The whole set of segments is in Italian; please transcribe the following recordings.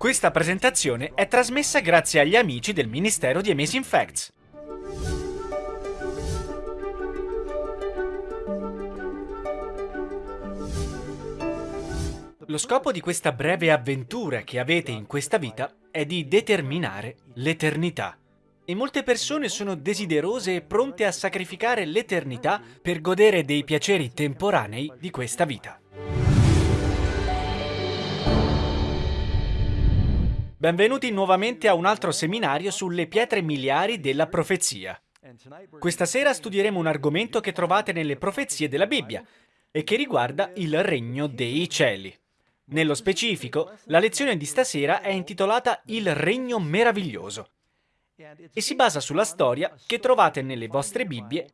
Questa presentazione è trasmessa grazie agli amici del Ministero di Amazing Facts. Lo scopo di questa breve avventura che avete in questa vita è di determinare l'eternità. E molte persone sono desiderose e pronte a sacrificare l'eternità per godere dei piaceri temporanei di questa vita. Benvenuti nuovamente a un altro seminario sulle pietre miliari della profezia. Questa sera studieremo un argomento che trovate nelle profezie della Bibbia e che riguarda il regno dei cieli. Nello specifico, la lezione di stasera è intitolata Il regno meraviglioso e si basa sulla storia che trovate nelle vostre Bibbie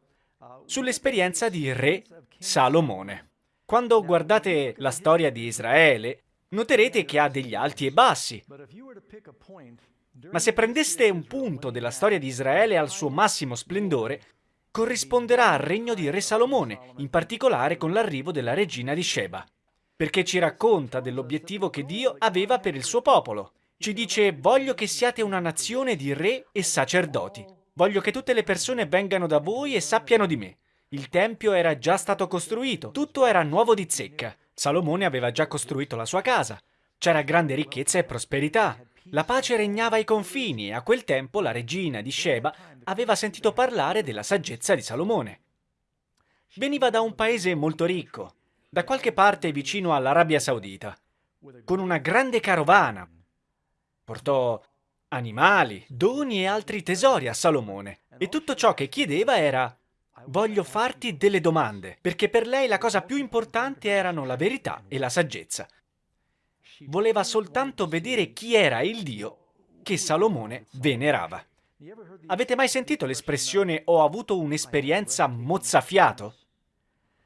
sull'esperienza di Re Salomone. Quando guardate la storia di Israele, noterete che ha degli alti e bassi. Ma se prendeste un punto della storia di Israele al suo massimo splendore, corrisponderà al regno di Re Salomone, in particolare con l'arrivo della regina di Sheba, perché ci racconta dell'obiettivo che Dio aveva per il suo popolo. Ci dice, voglio che siate una nazione di re e sacerdoti. Voglio che tutte le persone vengano da voi e sappiano di me. Il tempio era già stato costruito, tutto era nuovo di zecca. Salomone aveva già costruito la sua casa. C'era grande ricchezza e prosperità. La pace regnava ai confini e a quel tempo la regina di Sheba aveva sentito parlare della saggezza di Salomone. Veniva da un paese molto ricco, da qualche parte vicino all'Arabia Saudita, con una grande carovana. Portò animali, doni e altri tesori a Salomone e tutto ciò che chiedeva era Voglio farti delle domande, perché per lei la cosa più importante erano la verità e la saggezza. Voleva soltanto vedere chi era il Dio che Salomone venerava. Avete mai sentito l'espressione ho avuto un'esperienza mozzafiato?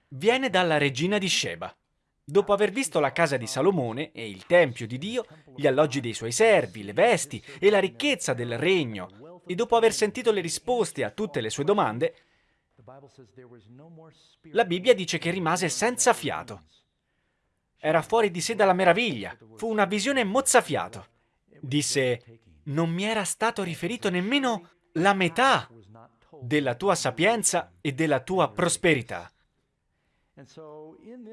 Viene dalla regina di Sheba. Dopo aver visto la casa di Salomone e il tempio di Dio, gli alloggi dei suoi servi, le vesti e la ricchezza del regno, e dopo aver sentito le risposte a tutte le sue domande, la Bibbia dice che rimase senza fiato. Era fuori di sé dalla meraviglia. Fu una visione mozzafiato. Disse, non mi era stato riferito nemmeno la metà della tua sapienza e della tua prosperità.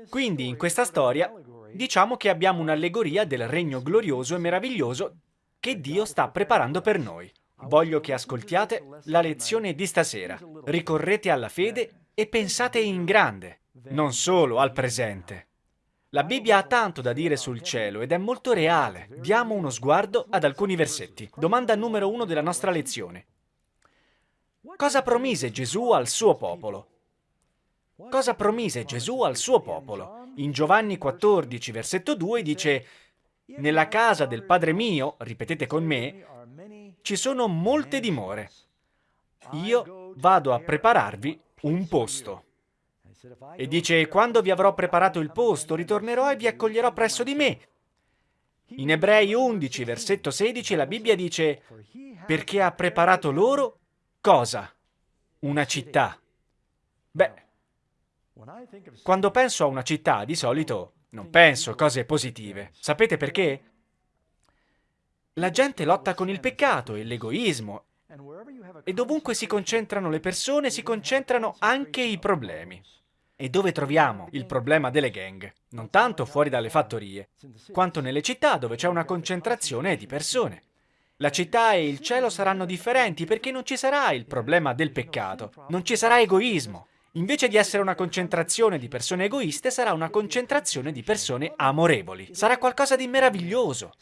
Quindi in questa storia diciamo che abbiamo un'allegoria del regno glorioso e meraviglioso che Dio sta preparando per noi. Voglio che ascoltiate la lezione di stasera. Ricorrete alla fede e pensate in grande, non solo al presente. La Bibbia ha tanto da dire sul cielo ed è molto reale. Diamo uno sguardo ad alcuni versetti. Domanda numero uno della nostra lezione. Cosa promise Gesù al suo popolo? Cosa promise Gesù al suo popolo? In Giovanni 14, versetto 2 dice Nella casa del Padre mio, ripetete con me, ci sono molte dimore. Io vado a prepararvi un posto. E dice, quando vi avrò preparato il posto, ritornerò e vi accoglierò presso di me. In Ebrei 11, versetto 16, la Bibbia dice, perché ha preparato loro cosa? Una città. Beh, quando penso a una città, di solito non penso cose positive. Sapete perché? La gente lotta con il peccato e l'egoismo e dovunque si concentrano le persone si concentrano anche i problemi. E dove troviamo il problema delle gang? Non tanto fuori dalle fattorie, quanto nelle città dove c'è una concentrazione di persone. La città e il cielo saranno differenti perché non ci sarà il problema del peccato, non ci sarà egoismo, Invece di essere una concentrazione di persone egoiste, sarà una concentrazione di persone amorevoli. Sarà qualcosa di meraviglioso.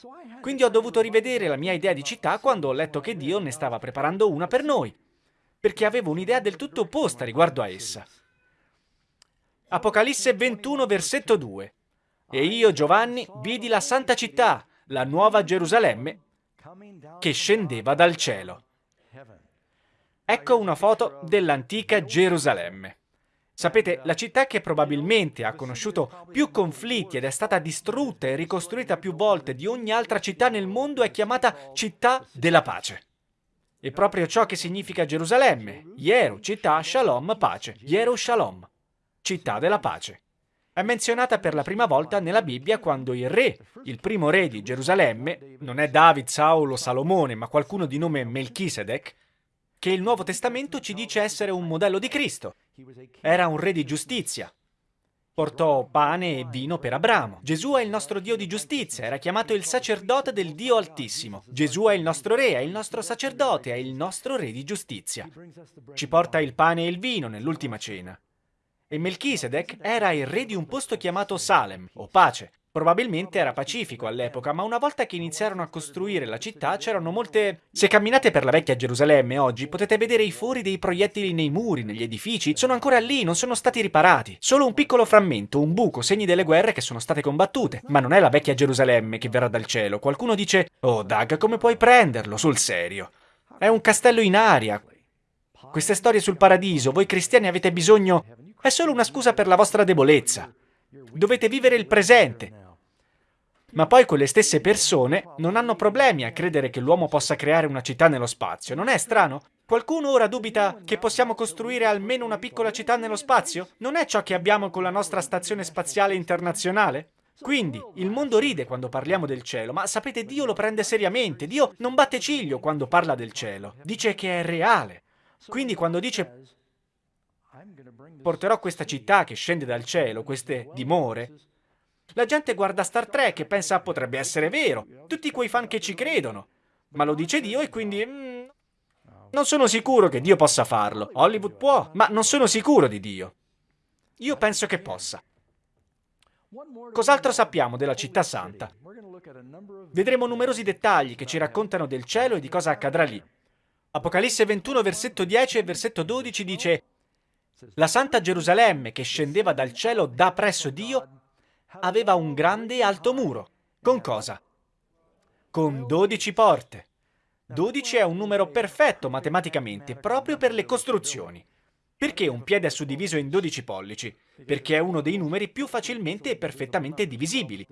Quindi ho dovuto rivedere la mia idea di città quando ho letto che Dio ne stava preparando una per noi, perché avevo un'idea del tutto opposta riguardo a essa. Apocalisse 21, versetto 2. E io, Giovanni, vidi la santa città, la nuova Gerusalemme, che scendeva dal cielo. Ecco una foto dell'antica Gerusalemme. Sapete, la città che probabilmente ha conosciuto più conflitti ed è stata distrutta e ricostruita più volte di ogni altra città nel mondo è chiamata città della pace. È proprio ciò che significa Gerusalemme. Yeru, città, Shalom, pace. Yeru Shalom, città della pace. è menzionata per la prima volta nella Bibbia quando il re, il primo re di Gerusalemme, non è David, Saulo Salomone, ma qualcuno di nome Melchisedec, che il Nuovo Testamento ci dice essere un modello di Cristo. Era un re di giustizia. Portò pane e vino per Abramo. Gesù è il nostro Dio di giustizia, era chiamato il sacerdote del Dio Altissimo. Gesù è il nostro re, è il nostro sacerdote, è il nostro re di giustizia. Ci porta il pane e il vino nell'ultima cena. E Melchisedec era il re di un posto chiamato Salem, o pace. Probabilmente era pacifico all'epoca, ma una volta che iniziarono a costruire la città c'erano molte... Se camminate per la vecchia Gerusalemme oggi potete vedere i fori dei proiettili nei muri, negli edifici, sono ancora lì, non sono stati riparati. Solo un piccolo frammento, un buco, segni delle guerre che sono state combattute. Ma non è la vecchia Gerusalemme che verrà dal cielo. Qualcuno dice, oh Doug, come puoi prenderlo? Sul serio. È un castello in aria. Queste storie sul paradiso, voi cristiani avete bisogno è solo una scusa per la vostra debolezza. Dovete vivere il presente. Ma poi quelle stesse persone non hanno problemi a credere che l'uomo possa creare una città nello spazio. Non è strano? Qualcuno ora dubita che possiamo costruire almeno una piccola città nello spazio? Non è ciò che abbiamo con la nostra stazione spaziale internazionale? Quindi, il mondo ride quando parliamo del cielo, ma sapete, Dio lo prende seriamente. Dio non batte ciglio quando parla del cielo. Dice che è reale. Quindi quando dice porterò questa città che scende dal cielo, queste dimore. La gente guarda Star Trek e pensa potrebbe essere vero, tutti quei fan che ci credono. Ma lo dice Dio e quindi... Mm, non sono sicuro che Dio possa farlo. Hollywood può, ma non sono sicuro di Dio. Io penso che possa. Cos'altro sappiamo della città santa? Vedremo numerosi dettagli che ci raccontano del cielo e di cosa accadrà lì. Apocalisse 21, versetto 10 e versetto 12 dice la Santa Gerusalemme che scendeva dal cielo da presso Dio aveva un grande e alto muro. Con cosa? Con dodici porte. Dodici è un numero perfetto matematicamente, proprio per le costruzioni. Perché un piede è suddiviso in 12 pollici? Perché è uno dei numeri più facilmente e perfettamente divisibili.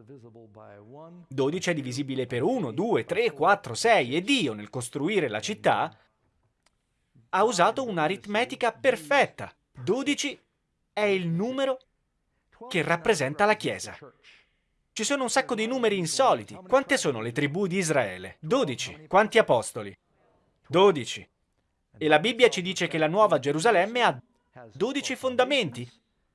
12 è divisibile per 1, 2, 3, 4, 6 e Dio, nel costruire la città, ha usato un'aritmetica perfetta. 12 è il numero che rappresenta la Chiesa. Ci sono un sacco di numeri insoliti. Quante sono le tribù di Israele? 12. Quanti apostoli? 12. E la Bibbia ci dice che la nuova Gerusalemme ha 12 fondamenti,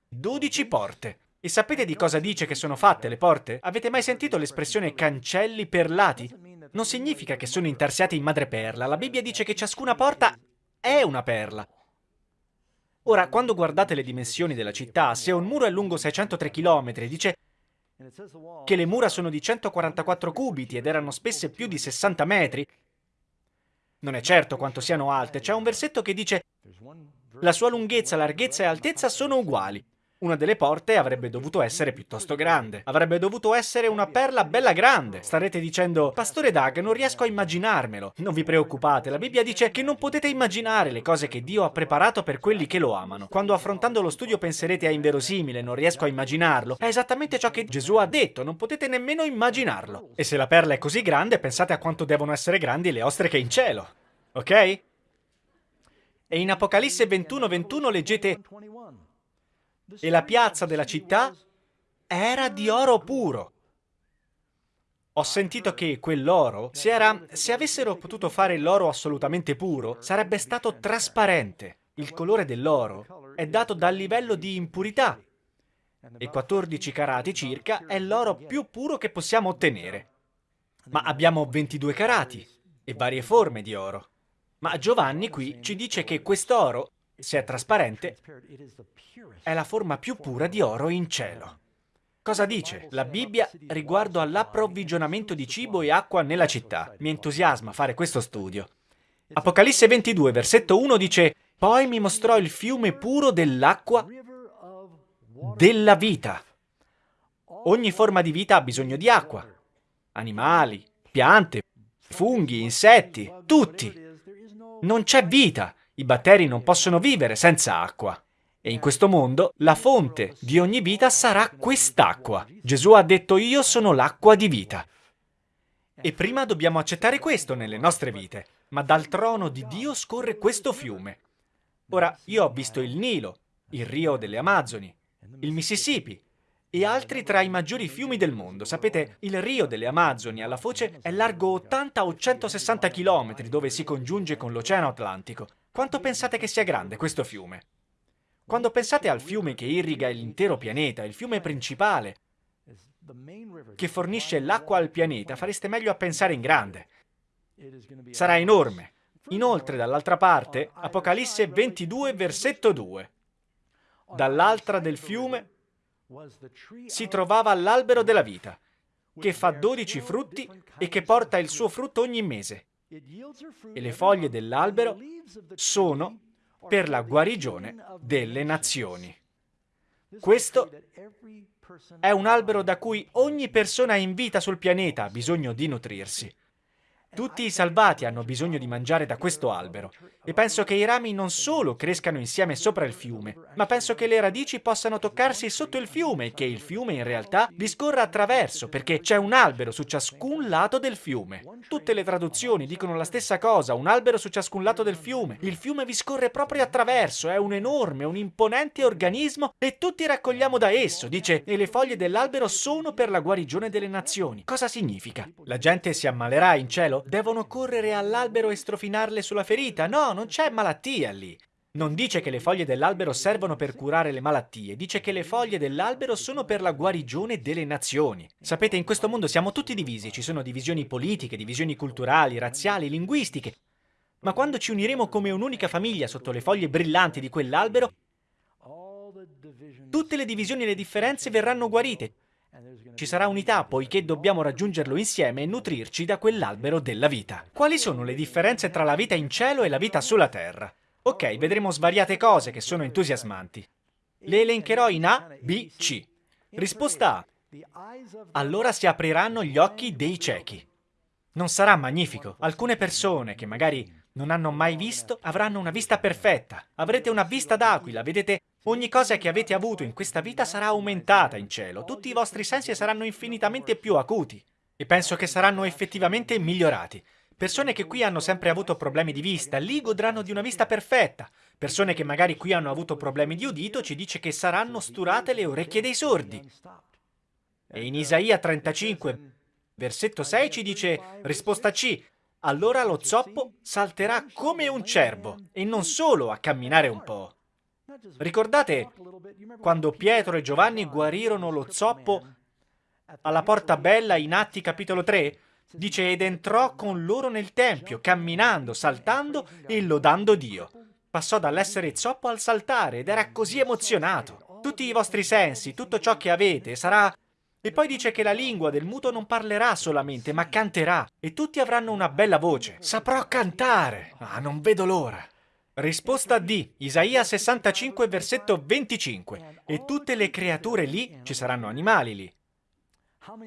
12 porte. E sapete di cosa dice che sono fatte le porte? Avete mai sentito l'espressione cancelli perlati? Non significa che sono intarsiati in madreperla. La Bibbia dice che ciascuna porta è una perla. Ora, quando guardate le dimensioni della città, se un muro è lungo 603 km, dice che le mura sono di 144 cubiti ed erano spesse più di 60 metri, non è certo quanto siano alte, c'è un versetto che dice la sua lunghezza, larghezza e altezza sono uguali. Una delle porte avrebbe dovuto essere piuttosto grande. Avrebbe dovuto essere una perla bella grande. Starete dicendo, Pastore Doug, non riesco a immaginarmelo. Non vi preoccupate, la Bibbia dice che non potete immaginare le cose che Dio ha preparato per quelli che lo amano. Quando affrontando lo studio penserete a inverosimile, non riesco a immaginarlo, è esattamente ciò che Gesù ha detto, non potete nemmeno immaginarlo. E se la perla è così grande, pensate a quanto devono essere grandi le ostriche in cielo. Ok? E in Apocalisse 21:21 21 leggete e la piazza della città era di oro puro. Ho sentito che quell'oro, se, era, se avessero potuto fare l'oro assolutamente puro, sarebbe stato trasparente. Il colore dell'oro è dato dal livello di impurità e 14 carati circa è l'oro più puro che possiamo ottenere. Ma abbiamo 22 carati e varie forme di oro. Ma Giovanni qui ci dice che quest'oro se è trasparente, è la forma più pura di oro in cielo. Cosa dice la Bibbia riguardo all'approvvigionamento di cibo e acqua nella città? Mi entusiasma fare questo studio. Apocalisse 22, versetto 1 dice Poi mi mostrò il fiume puro dell'acqua della vita. Ogni forma di vita ha bisogno di acqua. Animali, piante, funghi, insetti, tutti. Non c'è vita i batteri non possono vivere senza acqua. E in questo mondo la fonte di ogni vita sarà quest'acqua. Gesù ha detto io sono l'acqua di vita. E prima dobbiamo accettare questo nelle nostre vite, ma dal trono di Dio scorre questo fiume. Ora, io ho visto il Nilo, il Rio delle Amazzoni, il Mississippi, e altri tra i maggiori fiumi del mondo. Sapete, il Rio delle Amazzoni alla foce è largo 80 o 160 km dove si congiunge con l'Oceano Atlantico. Quanto pensate che sia grande questo fiume? Quando pensate al fiume che irriga l'intero pianeta, il fiume principale, che fornisce l'acqua al pianeta, fareste meglio a pensare in grande. Sarà enorme. Inoltre, dall'altra parte, Apocalisse 22, versetto 2. Dall'altra del fiume si trovava l'albero della vita, che fa dodici frutti e che porta il suo frutto ogni mese. E le foglie dell'albero sono per la guarigione delle nazioni. Questo è un albero da cui ogni persona in vita sul pianeta ha bisogno di nutrirsi. Tutti i salvati hanno bisogno di mangiare da questo albero e penso che i rami non solo crescano insieme sopra il fiume, ma penso che le radici possano toccarsi sotto il fiume e che il fiume in realtà vi scorra attraverso perché c'è un albero su ciascun lato del fiume. Tutte le traduzioni dicono la stessa cosa, un albero su ciascun lato del fiume. Il fiume vi scorre proprio attraverso, è un enorme, un imponente organismo e tutti raccogliamo da esso, dice, e le foglie dell'albero sono per la guarigione delle nazioni. Cosa significa? La gente si ammalerà in cielo? Devono correre all'albero e strofinarle sulla ferita? No, non c'è malattia lì. Non dice che le foglie dell'albero servono per curare le malattie, dice che le foglie dell'albero sono per la guarigione delle nazioni. Sapete, in questo mondo siamo tutti divisi, ci sono divisioni politiche, divisioni culturali, razziali, linguistiche. Ma quando ci uniremo come un'unica famiglia sotto le foglie brillanti di quell'albero, tutte le divisioni e le differenze verranno guarite. Ci sarà unità poiché dobbiamo raggiungerlo insieme e nutrirci da quell'albero della vita. Quali sono le differenze tra la vita in cielo e la vita sulla terra? Ok, vedremo svariate cose che sono entusiasmanti. Le elencherò in A, B, C. Risposta A. Allora si apriranno gli occhi dei ciechi. Non sarà magnifico? Alcune persone che magari non hanno mai visto avranno una vista perfetta. Avrete una vista d'aquila, vedete Ogni cosa che avete avuto in questa vita sarà aumentata in cielo, tutti i vostri sensi saranno infinitamente più acuti e penso che saranno effettivamente migliorati. Persone che qui hanno sempre avuto problemi di vista, lì godranno di una vista perfetta. Persone che magari qui hanno avuto problemi di udito, ci dice che saranno sturate le orecchie dei sordi. E in Isaia 35, versetto 6 ci dice, risposta C, allora lo zoppo salterà come un cervo, e non solo a camminare un po'. Ricordate quando Pietro e Giovanni guarirono lo zoppo alla porta bella in Atti capitolo 3? Dice, ed entrò con loro nel tempio, camminando, saltando e lodando Dio. Passò dall'essere zoppo al saltare ed era così emozionato. Tutti i vostri sensi, tutto ciò che avete, sarà... E poi dice che la lingua del muto non parlerà solamente, ma canterà. E tutti avranno una bella voce. Saprò cantare. Ah, non vedo l'ora. Risposta D, Isaia 65, versetto 25. E tutte le creature lì, ci saranno animali lì.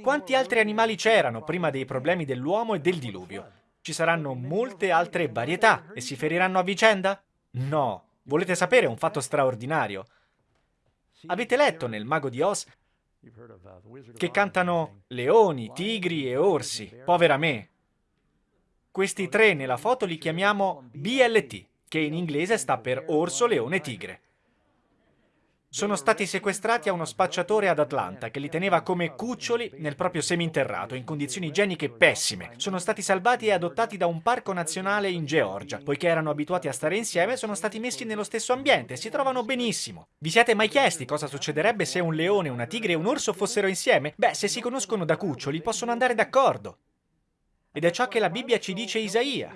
Quanti altri animali c'erano prima dei problemi dell'uomo e del diluvio? Ci saranno molte altre varietà e si feriranno a vicenda? No. Volete sapere un fatto straordinario? Avete letto nel Mago di Oz che cantano leoni, tigri e orsi, povera me. Questi tre nella foto li chiamiamo BLT che in inglese sta per orso, leone, tigre. Sono stati sequestrati a uno spacciatore ad Atlanta che li teneva come cuccioli nel proprio seminterrato, in condizioni igieniche pessime. Sono stati salvati e adottati da un parco nazionale in Georgia. Poiché erano abituati a stare insieme, sono stati messi nello stesso ambiente e si trovano benissimo. Vi siete mai chiesti cosa succederebbe se un leone, una tigre e un orso fossero insieme? Beh, se si conoscono da cuccioli, possono andare d'accordo. Ed è ciò che la Bibbia ci dice Isaia.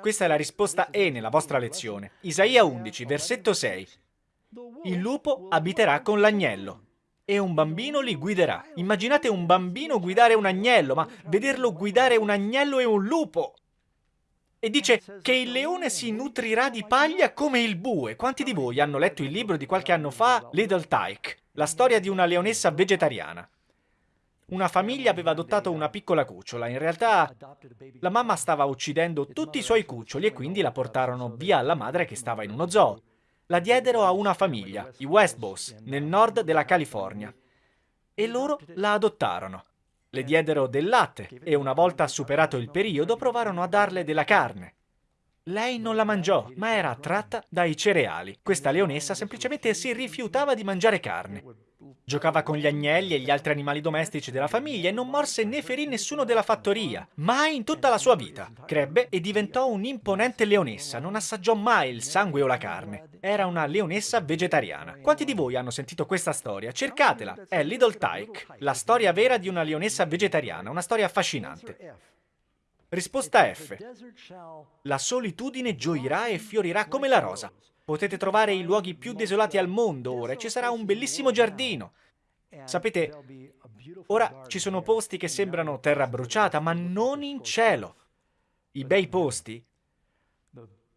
Questa è la risposta E nella vostra lezione. Isaia 11, versetto 6. Il lupo abiterà con l'agnello e un bambino li guiderà. Immaginate un bambino guidare un agnello, ma vederlo guidare un agnello e un lupo. E dice che il leone si nutrirà di paglia come il bue. Quanti di voi hanno letto il libro di qualche anno fa, Little Tyke, la storia di una leonessa vegetariana? Una famiglia aveva adottato una piccola cucciola. In realtà la mamma stava uccidendo tutti i suoi cuccioli e quindi la portarono via alla madre che stava in uno zoo. La diedero a una famiglia, i Westbows, nel nord della California. E loro la adottarono. Le diedero del latte e una volta superato il periodo provarono a darle della carne. Lei non la mangiò, ma era attratta dai cereali. Questa leonessa semplicemente si rifiutava di mangiare carne. Giocava con gli agnelli e gli altri animali domestici della famiglia e non morse né ferì nessuno della fattoria, mai in tutta la sua vita. Crebbe e diventò un'imponente leonessa, non assaggiò mai il sangue o la carne. Era una leonessa vegetariana. Quanti di voi hanno sentito questa storia? Cercatela, è Little Tyke, la storia vera di una leonessa vegetariana, una storia affascinante. Risposta F. La solitudine gioirà e fiorirà come la rosa. Potete trovare i luoghi più desolati al mondo ora e ci sarà un bellissimo giardino. Sapete, ora ci sono posti che sembrano terra bruciata, ma non in cielo. I bei posti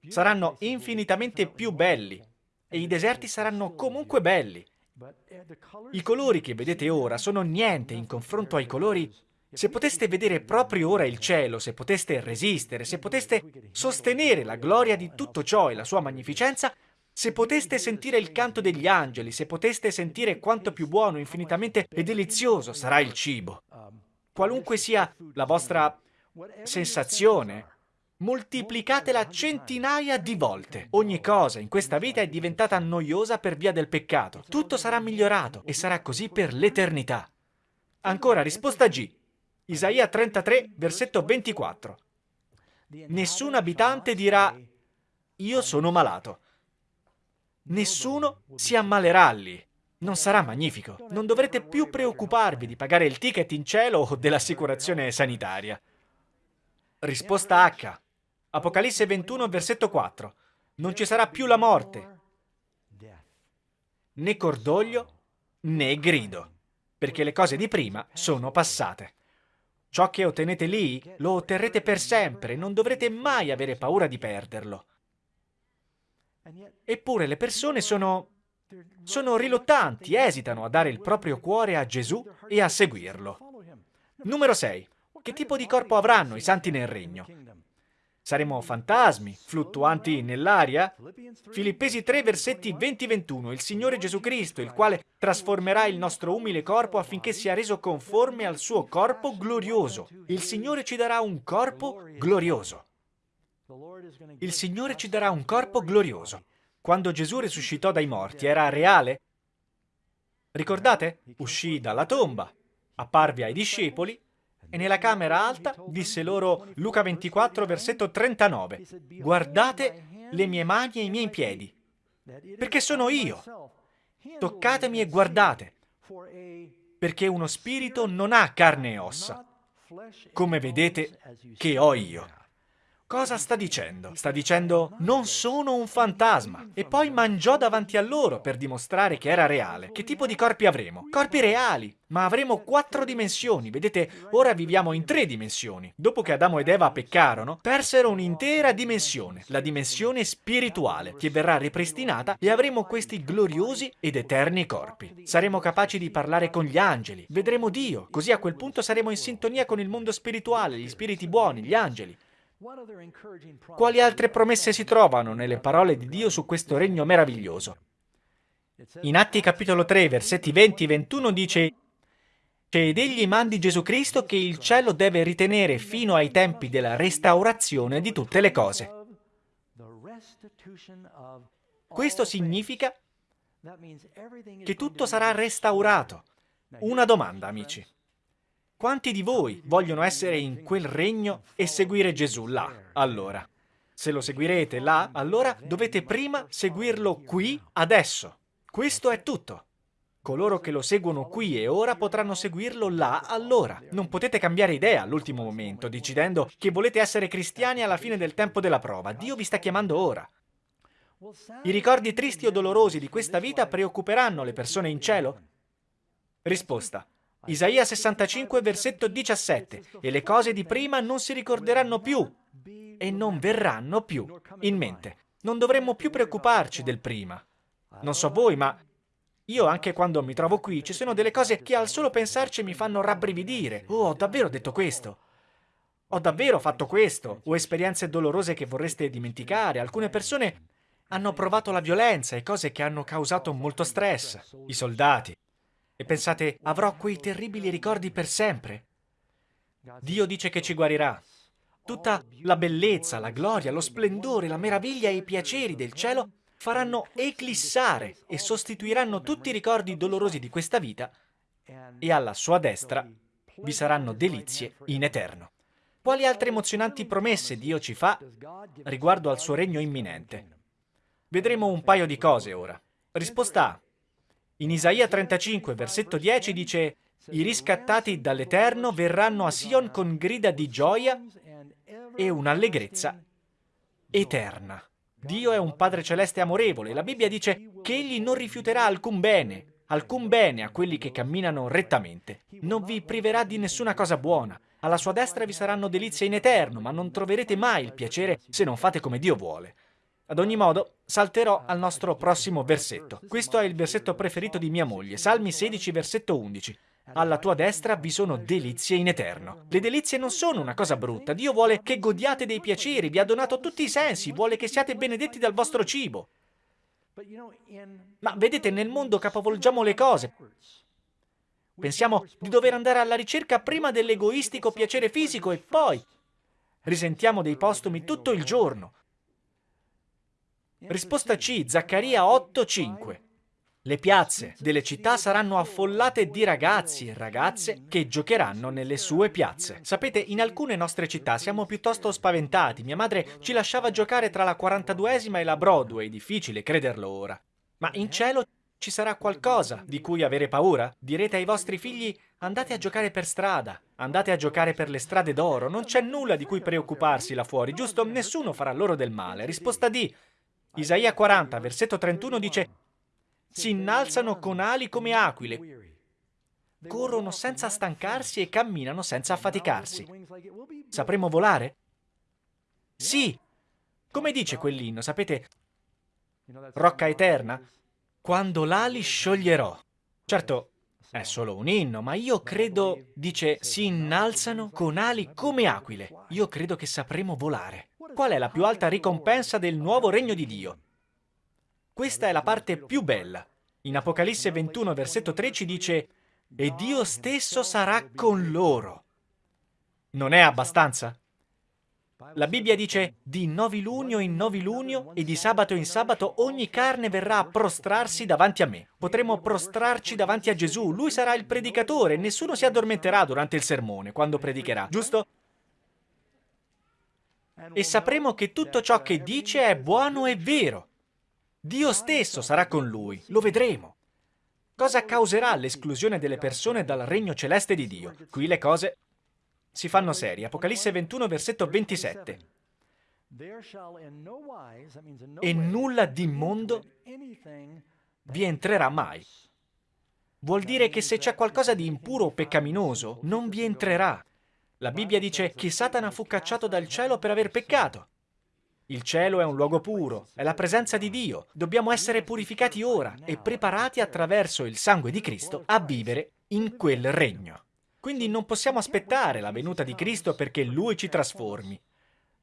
saranno infinitamente più belli e i deserti saranno comunque belli. I colori che vedete ora sono niente in confronto ai colori se poteste vedere proprio ora il cielo, se poteste resistere, se poteste sostenere la gloria di tutto ciò e la sua magnificenza, se poteste sentire il canto degli angeli, se poteste sentire quanto più buono, infinitamente e delizioso sarà il cibo. Qualunque sia la vostra sensazione, moltiplicatela centinaia di volte. Ogni cosa in questa vita è diventata noiosa per via del peccato. Tutto sarà migliorato e sarà così per l'eternità. Ancora, risposta G. Isaia 33, versetto 24. Nessun abitante dirà io sono malato. Nessuno si ammalerà lì. Non sarà magnifico. Non dovrete più preoccuparvi di pagare il ticket in cielo o dell'assicurazione sanitaria. Risposta H. Apocalisse 21, versetto 4. Non ci sarà più la morte, né cordoglio, né grido, perché le cose di prima sono passate. Ciò che ottenete lì lo otterrete per sempre, non dovrete mai avere paura di perderlo. Eppure le persone sono... sono riluttanti, esitano a dare il proprio cuore a Gesù e a seguirlo. Numero 6. Che tipo di corpo avranno i santi nel regno? Saremo fantasmi, fluttuanti nell'aria? Filippesi 3, versetti 20-21. Il Signore Gesù Cristo, il quale trasformerà il nostro umile corpo affinché sia reso conforme al suo corpo glorioso. Il Signore ci darà un corpo glorioso. Il Signore ci darà un corpo glorioso. Quando Gesù risuscitò dai morti era reale? Ricordate? Uscì dalla tomba, apparve ai discepoli e nella camera alta disse loro Luca 24, versetto 39, guardate le mie mani e i miei piedi, perché sono io. Toccatemi e guardate, perché uno spirito non ha carne e ossa, come vedete che ho io. Cosa sta dicendo? Sta dicendo non sono un fantasma. E poi mangiò davanti a loro per dimostrare che era reale. Che tipo di corpi avremo? Corpi reali. Ma avremo quattro dimensioni. Vedete, ora viviamo in tre dimensioni. Dopo che Adamo ed Eva peccarono, persero un'intera dimensione, la dimensione spirituale, che verrà ripristinata e avremo questi gloriosi ed eterni corpi. Saremo capaci di parlare con gli angeli, vedremo Dio, così a quel punto saremo in sintonia con il mondo spirituale, gli spiriti buoni, gli angeli. Quali altre promesse si trovano nelle parole di Dio su questo regno meraviglioso? In Atti capitolo 3, versetti 20 e 21 dice ed egli mandi Gesù Cristo che il cielo deve ritenere fino ai tempi della restaurazione di tutte le cose. Questo significa che tutto sarà restaurato. Una domanda, amici. Quanti di voi vogliono essere in quel regno e seguire Gesù là, allora? Se lo seguirete là, allora dovete prima seguirlo qui, adesso. Questo è tutto. Coloro che lo seguono qui e ora potranno seguirlo là allora. Non potete cambiare idea all'ultimo momento, decidendo che volete essere cristiani alla fine del tempo della prova. Dio vi sta chiamando ora. I ricordi tristi o dolorosi di questa vita preoccuperanno le persone in cielo? Risposta. Isaia 65, versetto 17. E le cose di prima non si ricorderanno più e non verranno più in mente. Non dovremmo più preoccuparci del prima. Non so voi, ma io anche quando mi trovo qui ci sono delle cose che al solo pensarci mi fanno rabbrividire. Oh, ho davvero detto questo? Ho davvero fatto questo? O esperienze dolorose che vorreste dimenticare? Alcune persone hanno provato la violenza e cose che hanno causato molto stress. I soldati, e pensate, avrò quei terribili ricordi per sempre? Dio dice che ci guarirà. Tutta la bellezza, la gloria, lo splendore, la meraviglia e i piaceri del cielo faranno eclissare e sostituiranno tutti i ricordi dolorosi di questa vita e alla sua destra vi saranno delizie in eterno. Quali altre emozionanti promesse Dio ci fa riguardo al suo regno imminente? Vedremo un paio di cose ora. Risposta A. In Isaia 35, versetto 10 dice i riscattati dall'Eterno verranno a Sion con grida di gioia e un'allegrezza eterna. Dio è un Padre Celeste amorevole. La Bibbia dice che Egli non rifiuterà alcun bene, alcun bene a quelli che camminano rettamente. Non vi priverà di nessuna cosa buona. Alla sua destra vi saranno delizie in eterno, ma non troverete mai il piacere se non fate come Dio vuole. Ad ogni modo, salterò al nostro prossimo versetto. Questo è il versetto preferito di mia moglie, Salmi 16, versetto 11. Alla tua destra vi sono delizie in eterno. Le delizie non sono una cosa brutta. Dio vuole che godiate dei piaceri, vi ha donato tutti i sensi, vuole che siate benedetti dal vostro cibo. Ma vedete, nel mondo capovolgiamo le cose. Pensiamo di dover andare alla ricerca prima dell'egoistico piacere fisico e poi risentiamo dei postumi tutto il giorno. Risposta C, Zaccaria 8:5. Le piazze delle città saranno affollate di ragazzi e ragazze che giocheranno nelle sue piazze. Sapete, in alcune nostre città siamo piuttosto spaventati. Mia madre ci lasciava giocare tra la 42esima e la Broadway, difficile crederlo ora. Ma in cielo ci sarà qualcosa di cui avere paura? Direte ai vostri figli andate a giocare per strada, andate a giocare per le strade d'oro, non c'è nulla di cui preoccuparsi là fuori, giusto? Nessuno farà loro del male. Risposta D. Isaia 40, versetto 31 dice si innalzano con ali come aquile, corrono senza stancarsi e camminano senza affaticarsi. Sapremo volare? Sì! Come dice quell'inno, sapete? Rocca eterna? Quando l'ali scioglierò. Certo, è solo un inno, ma io credo, dice, si innalzano con ali come aquile. Io credo che sapremo volare. Qual è la più alta ricompensa del nuovo regno di Dio? Questa è la parte più bella. In Apocalisse 21, versetto 13 dice «E Dio stesso sarà con loro». Non è abbastanza? La Bibbia dice «Di novilunio in novilunio e di sabato in sabato ogni carne verrà a prostrarsi davanti a me». Potremo prostrarci davanti a Gesù, Lui sarà il predicatore, nessuno si addormenterà durante il sermone, quando predicherà, giusto? E sapremo che tutto ciò che dice è buono e vero. Dio stesso sarà con lui, lo vedremo. Cosa causerà l'esclusione delle persone dal regno celeste di Dio? Qui le cose si fanno serie. Apocalisse 21, versetto 27. E nulla d'immondo vi entrerà mai. Vuol dire che se c'è qualcosa di impuro o peccaminoso, non vi entrerà. La Bibbia dice che Satana fu cacciato dal cielo per aver peccato. Il cielo è un luogo puro, è la presenza di Dio. Dobbiamo essere purificati ora e preparati attraverso il sangue di Cristo a vivere in quel regno. Quindi non possiamo aspettare la venuta di Cristo perché Lui ci trasformi.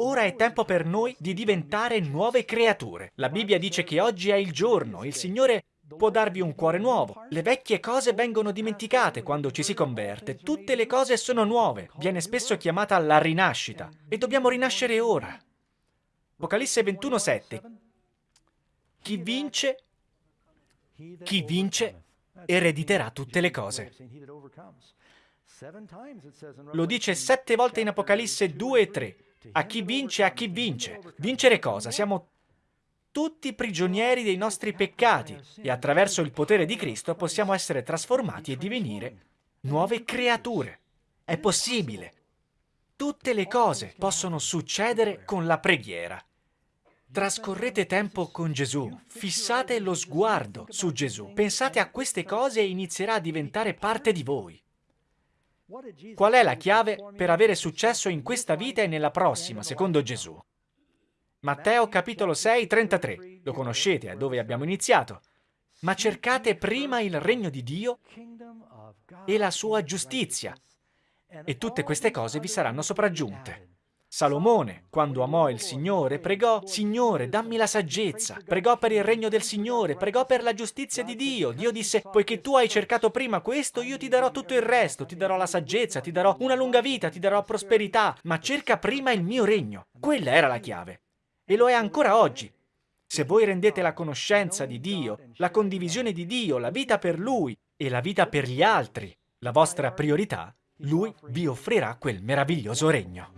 Ora è tempo per noi di diventare nuove creature. La Bibbia dice che oggi è il giorno, il Signore può darvi un cuore nuovo. Le vecchie cose vengono dimenticate quando ci si converte. Tutte le cose sono nuove. Viene spesso chiamata la rinascita. E dobbiamo rinascere ora. Apocalisse 21:7. Chi vince, chi vince erediterà tutte le cose. Lo dice sette volte in Apocalisse 2 e 3. A chi vince, a chi vince. Vincere cosa? Siamo tutti prigionieri dei nostri peccati e attraverso il potere di Cristo possiamo essere trasformati e divenire nuove creature. È possibile. Tutte le cose possono succedere con la preghiera. Trascorrete tempo con Gesù, fissate lo sguardo su Gesù, pensate a queste cose e inizierà a diventare parte di voi. Qual è la chiave per avere successo in questa vita e nella prossima, secondo Gesù? Matteo capitolo 6, 33. Lo conoscete, è dove abbiamo iniziato. Ma cercate prima il regno di Dio e la sua giustizia, e tutte queste cose vi saranno sopraggiunte. Salomone, quando amò il Signore, pregò, Signore, dammi la saggezza. Pregò per il regno del Signore, pregò per la giustizia di Dio. Dio disse, poiché tu hai cercato prima questo, io ti darò tutto il resto, ti darò la saggezza, ti darò una lunga vita, ti darò prosperità, ma cerca prima il mio regno. Quella era la chiave. E lo è ancora oggi. Se voi rendete la conoscenza di Dio, la condivisione di Dio, la vita per Lui e la vita per gli altri la vostra priorità, Lui vi offrirà quel meraviglioso regno.